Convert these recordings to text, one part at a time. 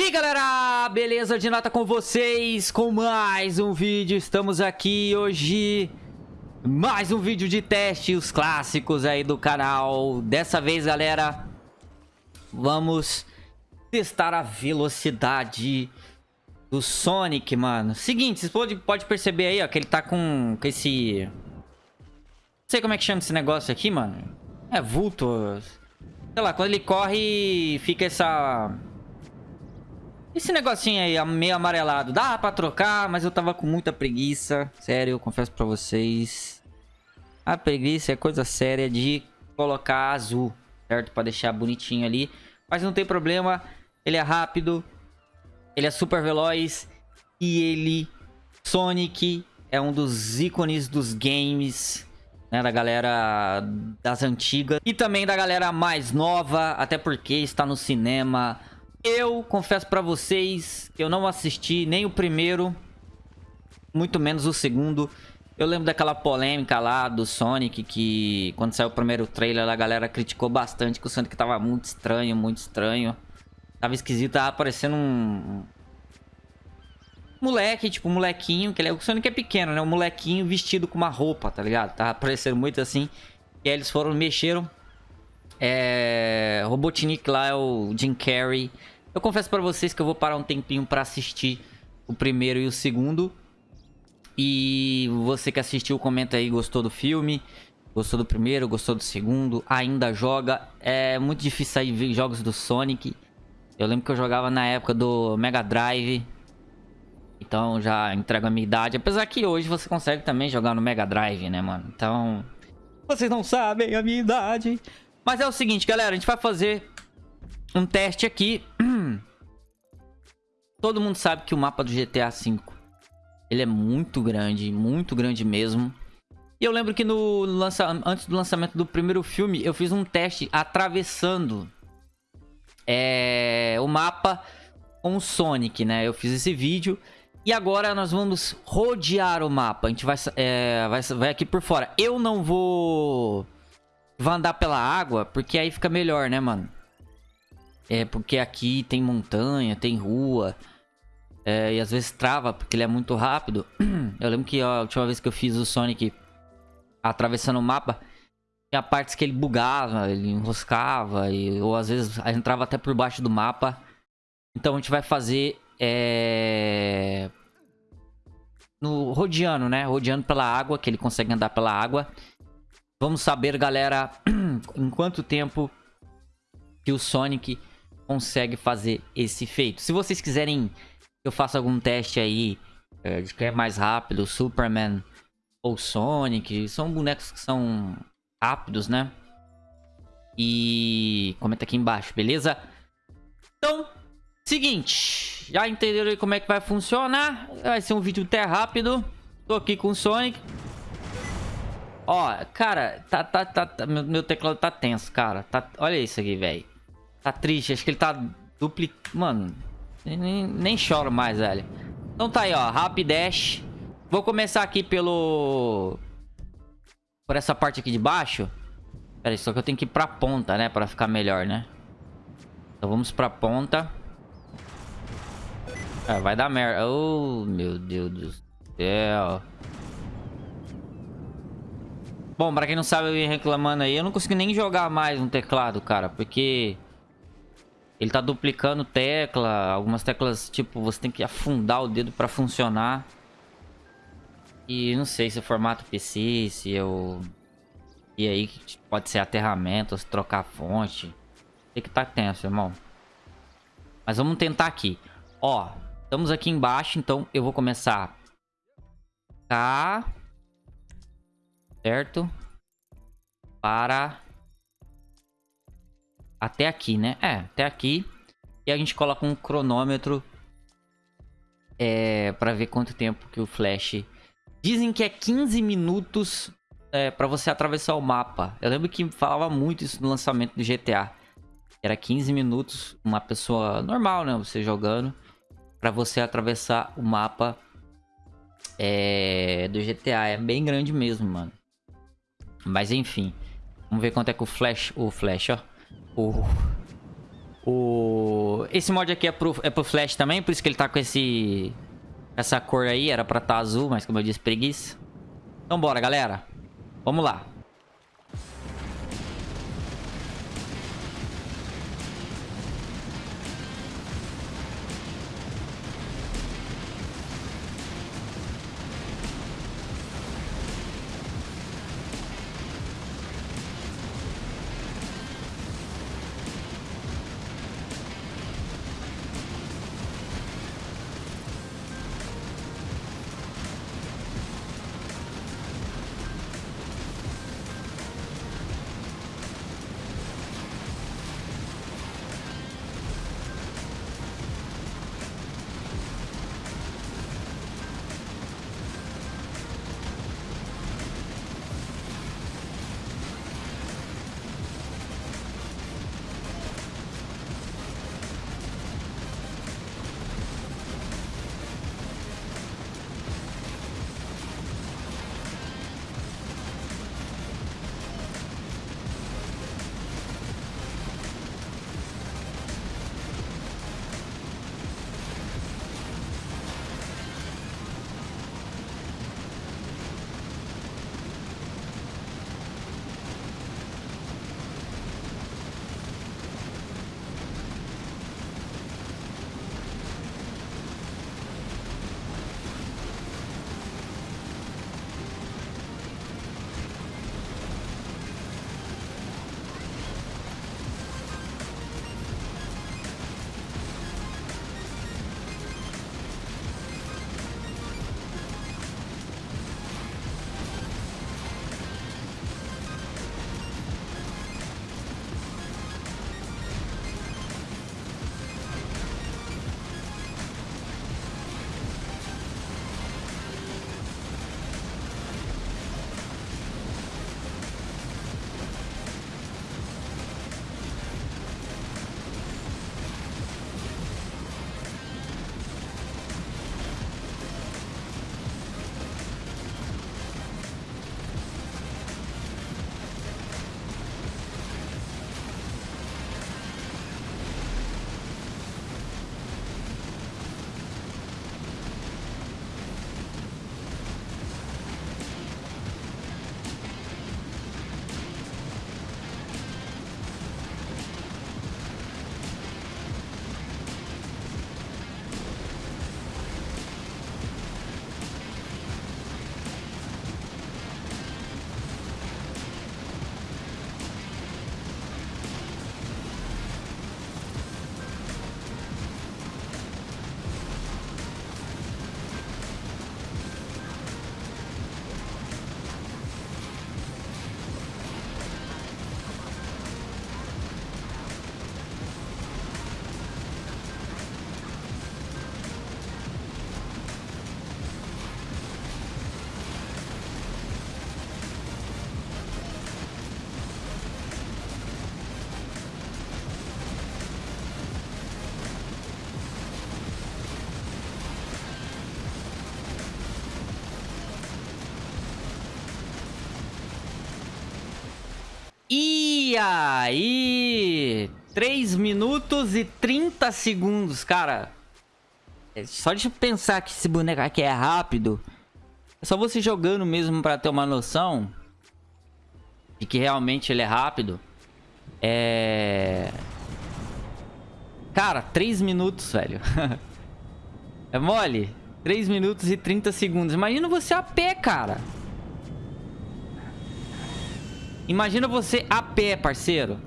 E galera, beleza? De nota com vocês? Com mais um vídeo, estamos aqui hoje. Mais um vídeo de teste, os clássicos aí do canal. Dessa vez galera, vamos testar a velocidade do Sonic, mano. Seguinte, vocês podem pode perceber aí ó, que ele tá com, com esse... Não sei como é que chama esse negócio aqui, mano. É vulto Sei lá, quando ele corre fica essa esse negocinho aí, meio amarelado, dá pra trocar, mas eu tava com muita preguiça. Sério, eu confesso pra vocês. A preguiça é coisa séria de colocar azul, certo? Pra deixar bonitinho ali. Mas não tem problema, ele é rápido, ele é super veloz e ele, Sonic, é um dos ícones dos games, né? Da galera das antigas e também da galera mais nova, até porque está no cinema eu confesso pra vocês que eu não assisti nem o primeiro, muito menos o segundo. Eu lembro daquela polêmica lá do Sonic, que quando saiu o primeiro trailer a galera criticou bastante que o Sonic tava muito estranho, muito estranho. Tava esquisito, tava parecendo um... Moleque, tipo, um molequinho, que ele é... o Sonic é pequeno, né? Um molequinho vestido com uma roupa, tá ligado? Tava parecendo muito assim. E aí eles foram, mexeram é... Robotnik lá é o Jim Carrey. Eu confesso pra vocês que eu vou parar um tempinho pra assistir o primeiro e o segundo. E você que assistiu, comenta aí, gostou do filme? Gostou do primeiro, gostou do segundo? Ainda joga? É muito difícil sair ver jogos do Sonic. Eu lembro que eu jogava na época do Mega Drive. Então já entrego a minha idade. Apesar que hoje você consegue também jogar no Mega Drive, né, mano? Então... Vocês não sabem a minha idade. Mas é o seguinte, galera. A gente vai fazer um teste aqui. Todo mundo sabe que o mapa do GTA V ele é muito grande, muito grande mesmo. E eu lembro que no lança... antes do lançamento do primeiro filme, eu fiz um teste atravessando é... o mapa com o Sonic, né? Eu fiz esse vídeo. E agora nós vamos rodear o mapa. A gente vai, é... vai, vai aqui por fora. Eu não vou Vai andar pela água, porque aí fica melhor, né, mano? É, porque aqui tem montanha, tem rua. É, e às vezes trava, porque ele é muito rápido. Eu lembro que ó, a última vez que eu fiz o Sonic atravessando o mapa, tinha partes que ele bugava, ele enroscava, e, ou às vezes entrava até por baixo do mapa. Então a gente vai fazer... É... No rodeando, né? Rodeando pela água, que ele consegue andar pela água. Vamos saber, galera, em quanto tempo que o Sonic consegue fazer esse feito. Se vocês quiserem que eu faça algum teste aí é, de quem é mais rápido, Superman ou Sonic, são bonecos que são rápidos, né? E comenta aqui embaixo, beleza? Então, seguinte, já entenderam como é que vai funcionar? Vai ser um vídeo até rápido. Tô aqui com o Sonic. Ó, cara, tá, tá, tá, tá meu, meu, teclado tá tenso, cara. Tá, olha isso aqui, velho. Tá triste, acho que ele tá dupli... Mano, nem, nem choro mais, velho. Então tá aí, ó, Rapidash. Vou começar aqui pelo... Por essa parte aqui de baixo. Pera aí, só que eu tenho que ir pra ponta, né? Pra ficar melhor, né? Então vamos pra ponta. Ah, vai dar merda. Oh, meu Deus do céu. Bom, pra quem não sabe, eu ia reclamando aí. Eu não consegui nem jogar mais no teclado, cara. Porque... Ele tá duplicando tecla. Algumas teclas, tipo, você tem que afundar o dedo pra funcionar. E não sei se é formato PC, se eu... E aí, pode ser aterramento, se trocar fonte. Tem que tá tenso, irmão. Mas vamos tentar aqui. Ó, estamos aqui embaixo, então eu vou começar... Tá certo? Para... Até aqui, né? É, até aqui. E a gente coloca um cronômetro é, para ver quanto tempo que o Flash... Dizem que é 15 minutos é, para você atravessar o mapa. Eu lembro que falava muito isso no lançamento do GTA. Era 15 minutos, uma pessoa normal, né? Você jogando, para você atravessar o mapa é, do GTA. É bem grande mesmo, mano. Mas enfim. Vamos ver quanto é que o Flash... O Flash, ó. O... O... Esse mod aqui é pro, é pro Flash também, por isso que ele tá com esse... Essa cor aí, era pra tá azul, mas como eu disse, preguiça. Então bora, galera. Vamos lá. Aí? 3 minutos e 30 segundos, cara. É só de pensar que esse boneco aqui é rápido. É só você jogando mesmo pra ter uma noção de que realmente ele é rápido. É... Cara, 3 minutos, velho. é mole? 3 minutos e 30 segundos. Imagina você a pé, cara. Imagina você a pé, parceiro.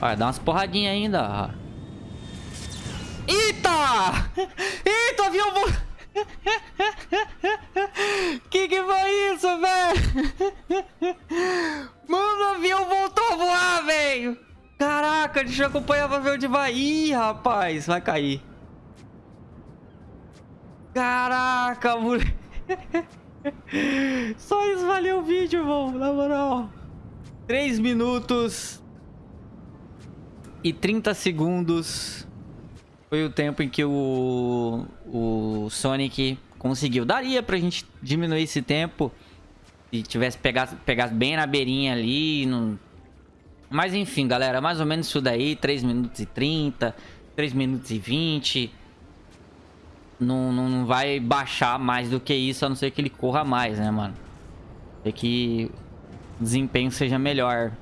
Olha, dá umas porradinhas ainda. Eita! Eita, avião... que que foi isso, velho? Mano, o avião voltou a voar, velho. Caraca, deixa eu acompanhar pra ver onde vai. Ih, rapaz, vai cair. Caraca, moleque. Só isso valeu o vídeo, irmão. Na moral. 3 minutos e 30 segundos foi o tempo em que o, o Sonic conseguiu. Daria pra gente diminuir esse tempo se tivesse pegado, pegado bem na beirinha ali, não Mas enfim, galera, mais ou menos isso daí, 3 minutos e 30, 3 minutos e 20. Não, não, não vai baixar mais do que isso, a não ser que ele corra mais, né, mano? Tem que o desempenho seja melhor.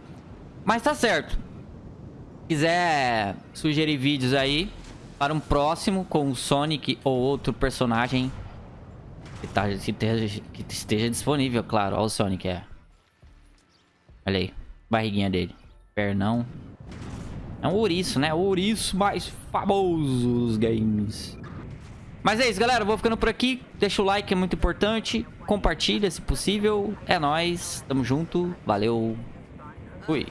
Mas tá certo. Se quiser sugerir vídeos aí para um próximo com o Sonic ou outro personagem que, tá, que, esteja, que esteja disponível, claro. Olha o Sonic, é. Olha aí, barriguinha dele. Pernão. É um ouriço, né? O ouriço mais famoso dos games. Mas é isso, galera. vou ficando por aqui. Deixa o like, é muito importante. Compartilha, se possível. É nóis. Tamo junto. Valeu. Fui.